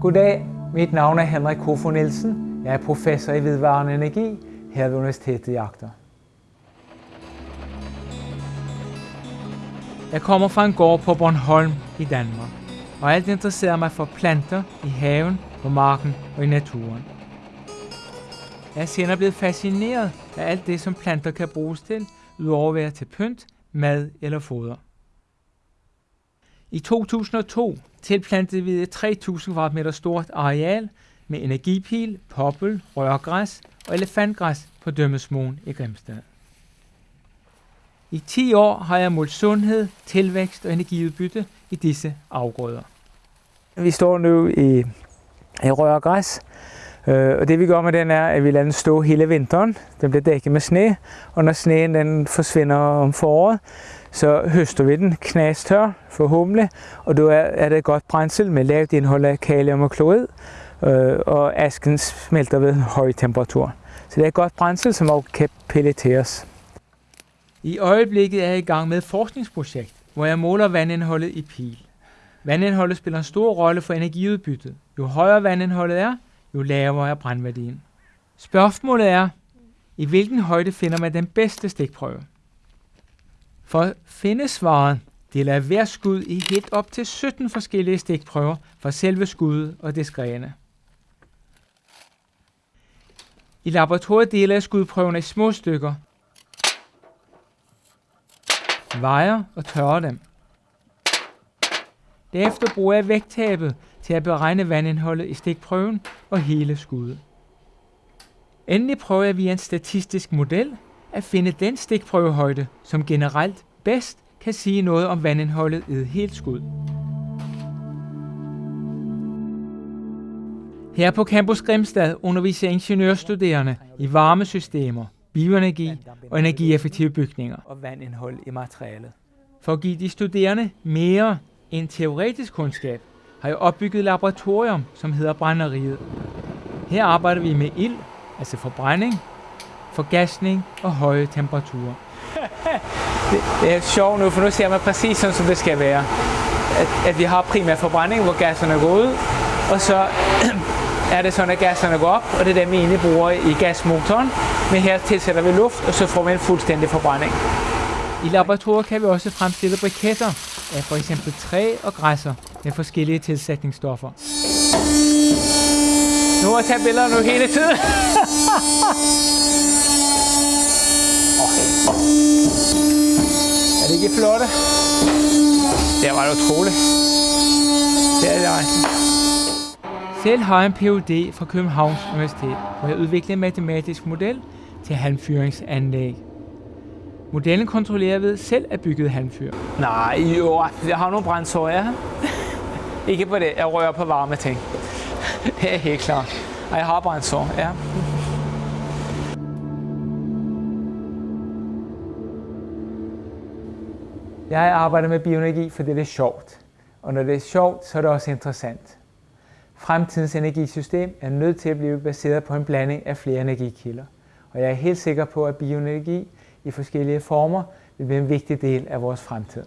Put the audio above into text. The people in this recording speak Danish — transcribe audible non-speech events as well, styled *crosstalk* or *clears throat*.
Goddag, mit navn er Henrik Kofo Nielsen. Jeg er professor i vedvarende energi her ved Universitetet i Agder. Jeg kommer fra en gård på Bornholm i Danmark, og alt interesserer mig for planter i haven, på marken og i naturen. Jeg er senere blevet fascineret af alt det, som planter kan bruges til, udover at være til pynt, mad eller foder. I 2002 tilplantede vi et 3000 kvadratmeter stort areal med energipil, poppel, rørgræs og elefantgræs på Dømmesmoen i Grimstad. I 10 år har jeg målt sundhed, tilvækst og energiudbytte i disse afgrøder. Vi står nu i, i rørgræs, Eh, og det vi gør med den er, at vi lader den stå hele vinteren. Den bliver dækket med sne, og når sneen den forsvinder om foråret, så høster vi den knastør forhåbentlig, og då er, er det et godt brændsel med lavt indhold af kalium og klorid, øh, eh, og asken smelter ved en høj temperatur. Så det er et godt brændsel, som også kan pelleteres. I øjeblikket er jeg i gang med et forskningsprojekt, hvor jeg måler vandindholdet i pil. Vandindholdet spiller en stor rolle for energiudbyttet. Jo højere vandindholdet er, jo lavere er brændværdien. Spørgsmålet er, i hvilken højde finder man den bedste stikprøve? For at finde svaret, deler jeg hver skud i helt op til 17 forskellige stikprøver for selve skuddet og dets grene. I laboratoriet deler jeg skudprøverne i små stykker, vejer og tørrer dem. Derefter bruger jeg vægttabet til at beregne vandindholdet i stikprøven og hele skuddet. Endelig prøver jeg via en statistisk model at finde den stikprøvehøjde, som generelt bedst kan sige noget om vandindholdet i et helt skud. Her på Campus Grimstad underviser ingeniørstuderende i varmesystemer, bioenergi og energieffektive bygninger og vandindhold i materialet. For at give de studerende mere en teoretisk kundskab, har jeg opbygget et laboratorium, som hedder Brænderiet. Her arbejder vi med ild, altså forbrænding, forgasning og høje temperaturer. *laughs* det, det er sjovt nu, for nu ser man præcis sådan, som det skal være. At, at vi har primær forbrænding, hvor gasserne går ud, og så *clears throat* er det sådan, at gasserne går op, og det er dem, vi egentlig bruger i gasmotoren. Men her tilsætter vi luft, og så får vi en fuldstændig forbrænding. I laboratoriet kan vi også fremstille briketter af for eksempel træ og græsser med forskellige tilsætningsstoffer. Nu har jeg taget billeder nu hele tiden. *laughs* Er det ikke flotte? Det var utroligt. Det er det altså. Selv har jeg en Ph.D. fra Københavns Universitet, hvor jeg udviklede en matematisk model til halmfyringsanlæg. Modellen kontrollerer ved selv at bygge handfyr. Nej, jo, jeg har nogle brændsår, ja. Ikke på det, jeg rører på varme ting. Det er helt klart. Jeg har brændsår, ja. Jeg arbejder med bioenergi, fordi det er sjovt. Og når det er sjovt, så er det også interessant. Fremtidens energisystem er nødt til at blive baseret på en blanding af flere energikilder. Og jeg er helt sikker på, at bioenergi i forskellige former vil blive en vigtig del af vores fremtid.